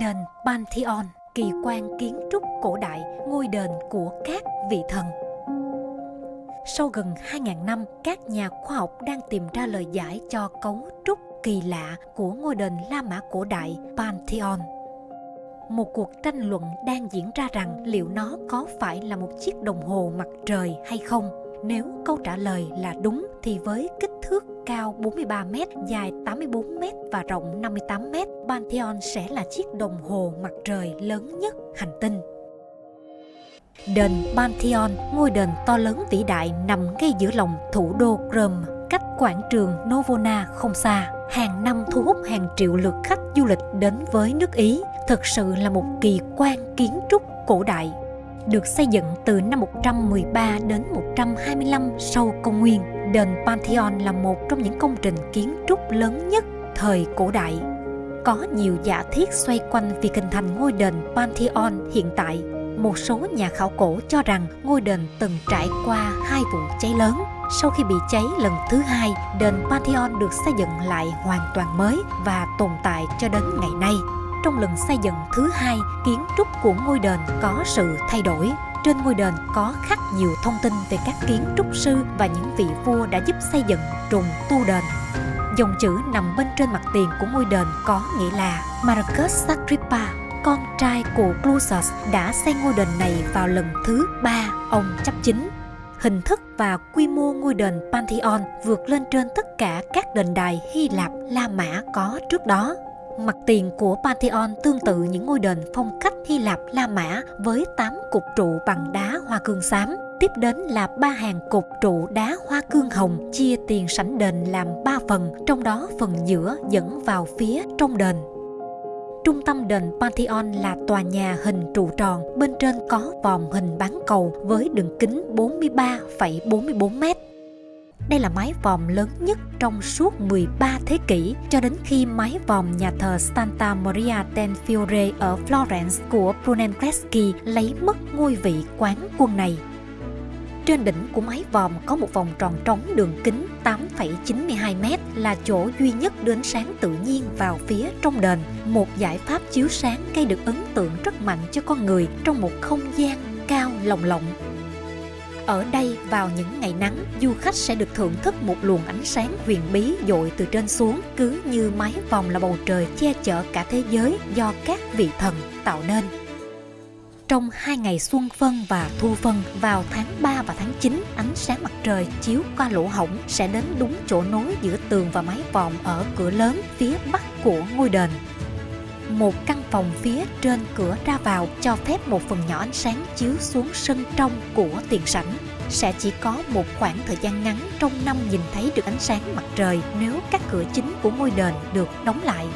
Đền Pantheon, kỳ quan kiến trúc cổ đại, ngôi đền của các vị thần. Sau gần 2.000 năm, các nhà khoa học đang tìm ra lời giải cho cấu trúc kỳ lạ của ngôi đền La Mã cổ đại Pantheon. Một cuộc tranh luận đang diễn ra rằng liệu nó có phải là một chiếc đồng hồ mặt trời hay không. Nếu câu trả lời là đúng thì với kích thước cao 43m, dài 84m và rộng 58m, Pantheon sẽ là chiếc đồng hồ mặt trời lớn nhất hành tinh. Đền Pantheon, ngôi đền to lớn vĩ đại nằm ngay giữa lòng thủ đô Rome, cách quảng trường Novona không xa. Hàng năm thu hút hàng triệu lượt khách du lịch đến với nước Ý, thực sự là một kỳ quan kiến trúc cổ đại được xây dựng từ năm 113 đến 125 sau công nguyên. Đền Pantheon là một trong những công trình kiến trúc lớn nhất thời cổ đại. Có nhiều giả thiết xoay quanh việc hình thành ngôi đền Pantheon hiện tại. Một số nhà khảo cổ cho rằng ngôi đền từng trải qua hai vụ cháy lớn. Sau khi bị cháy lần thứ hai, đền Pantheon được xây dựng lại hoàn toàn mới và tồn tại cho đến ngày nay trong lần xây dựng thứ hai, kiến trúc của ngôi đền có sự thay đổi. Trên ngôi đền có khắc nhiều thông tin về các kiến trúc sư và những vị vua đã giúp xây dựng trùng tu đền. Dòng chữ nằm bên trên mặt tiền của ngôi đền có nghĩa là Marcus Agrippa, con trai của Clusius đã xây ngôi đền này vào lần thứ ba ông chấp chính. Hình thức và quy mô ngôi đền Pantheon vượt lên trên tất cả các đền đài Hy Lạp, La Mã có trước đó. Mặt tiền của Pantheon tương tự những ngôi đền phong cách Hy Lạp La Mã với 8 cột trụ bằng đá hoa cương xám. Tiếp đến là ba hàng cột trụ đá hoa cương hồng chia tiền sảnh đền làm ba phần, trong đó phần giữa dẫn vào phía trong đền. Trung tâm đền Pantheon là tòa nhà hình trụ tròn, bên trên có vòm hình bán cầu với đường kính 43,44 mét đây là mái vòm lớn nhất trong suốt 13 thế kỷ cho đến khi mái vòm nhà thờ Santa Maria del Fiore ở Florence của Brunelleschi lấy mất ngôi vị quán quân này. Trên đỉnh của mái vòm có một vòng tròn trống đường kính 8,92m là chỗ duy nhất đưa ánh sáng tự nhiên vào phía trong đền. Một giải pháp chiếu sáng gây được ấn tượng rất mạnh cho con người trong một không gian cao lồng lộng ở đây vào những ngày nắng, du khách sẽ được thưởng thức một luồng ánh sáng huyền bí dội từ trên xuống, cứ như mái vòng là bầu trời che chở cả thế giới do các vị thần tạo nên. Trong hai ngày xuân phân và thu phân vào tháng 3 và tháng 9, ánh sáng mặt trời chiếu qua lỗ hổng sẽ đến đúng chỗ nối giữa tường và mái vòm ở cửa lớn phía bắc của ngôi đền một căn phòng phía trên cửa ra vào cho phép một phần nhỏ ánh sáng chiếu xuống sân trong của tiền sảnh sẽ chỉ có một khoảng thời gian ngắn trong năm nhìn thấy được ánh sáng mặt trời nếu các cửa chính của ngôi đền được đóng lại.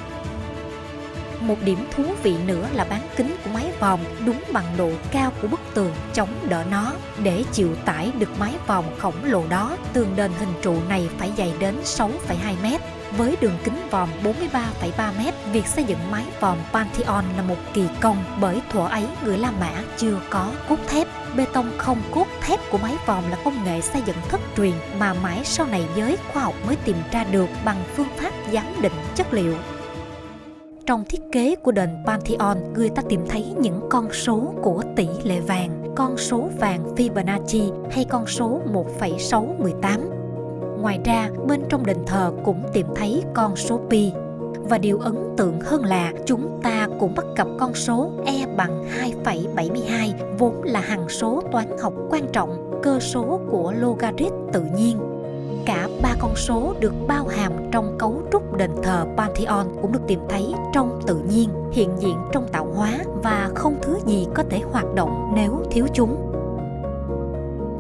Một điểm thú vị nữa là bán kính của mái vòm đúng bằng độ cao của bức tường chống đỡ nó. Để chịu tải được mái vòm khổng lồ đó, tường đền hình trụ này phải dày đến 6,2 mét với đường kính vòm 43,3 m, việc xây dựng mái vòm Pantheon là một kỳ công bởi thuở ấy người La Mã chưa có cốt thép. Bê tông không cốt thép của mái vòm là công nghệ xây dựng thất truyền mà mãi sau này giới khoa học mới tìm ra được bằng phương pháp giám định chất liệu trong thiết kế của đền Pantheon, người ta tìm thấy những con số của tỷ lệ vàng, con số vàng Fibonacci hay con số 1,618 Ngoài ra, bên trong đền thờ cũng tìm thấy con số pi. Và điều ấn tượng hơn là chúng ta cũng bắt gặp con số e bằng 2,72 vốn là hằng số toán học quan trọng, cơ số của logarit tự nhiên. Cả ba con số được bao hàm trong cấu trúc đền thờ Pantheon cũng được tìm thấy trong tự nhiên, hiện diện trong tạo hóa và không thứ gì có thể hoạt động nếu thiếu chúng.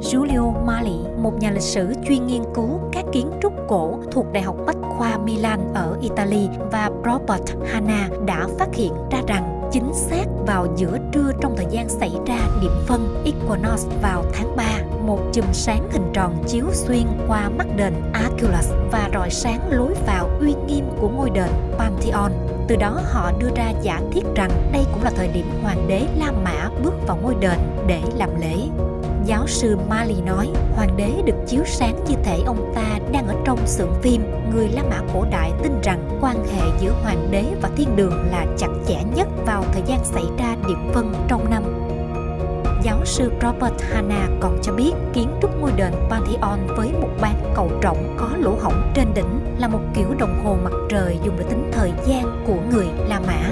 Giulio Mali, một nhà lịch sử chuyên nghiên cứu các kiến trúc cổ thuộc Đại học Bách khoa Milan ở Italy và Robert Hanna đã phát hiện ra rằng chính xác vào giữa trưa trong thời gian xảy ra điểm phân equinox vào tháng 3, một chùm sáng hình tròn chiếu xuyên qua mắt đền Aculus và rọi sáng lối vào uy nghiêm của ngôi đền Pantheon. Từ đó họ đưa ra giả thiết rằng đây cũng là thời điểm hoàng đế La Mã bước vào ngôi đền để làm lễ. Giáo sư Mali nói, hoàng đế được chiếu sáng như thể ông ta đang ở trong xưởng phim. Người La Mã cổ đại tin rằng quan hệ giữa hoàng đế và thiên đường là chặt chẽ nhất vào thời gian xảy ra điểm phân trong năm. Giáo sư Robert Hanna còn cho biết kiến trúc ngôi đền Pantheon với một bán cầu rộng có lỗ hổng trên đỉnh là một kiểu đồng hồ mặt trời dùng để tính thời gian của người La Mã.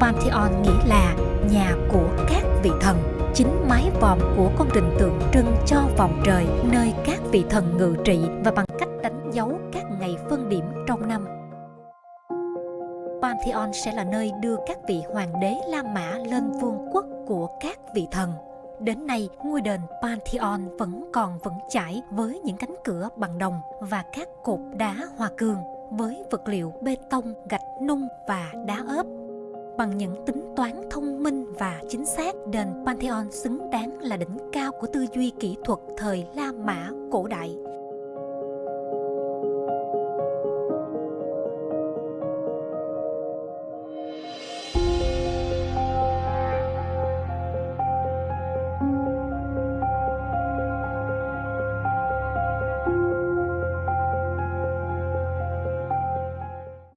Pantheon nghĩa là nhà của các vị thần chính mái vòm của công trình tượng trưng cho vòng trời nơi các vị thần ngự trị và bằng cách đánh dấu các ngày phân điểm trong năm. Pantheon sẽ là nơi đưa các vị hoàng đế La Mã lên vương quốc của các vị thần. Đến nay, ngôi đền Pantheon vẫn còn vững chãi với những cánh cửa bằng đồng và các cột đá hoa cương với vật liệu bê tông, gạch nung và đá ốp bằng những tính toán thông minh và chính xác, đền pantheon xứng đáng là đỉnh cao của tư duy kỹ thuật thời la mã cổ đại.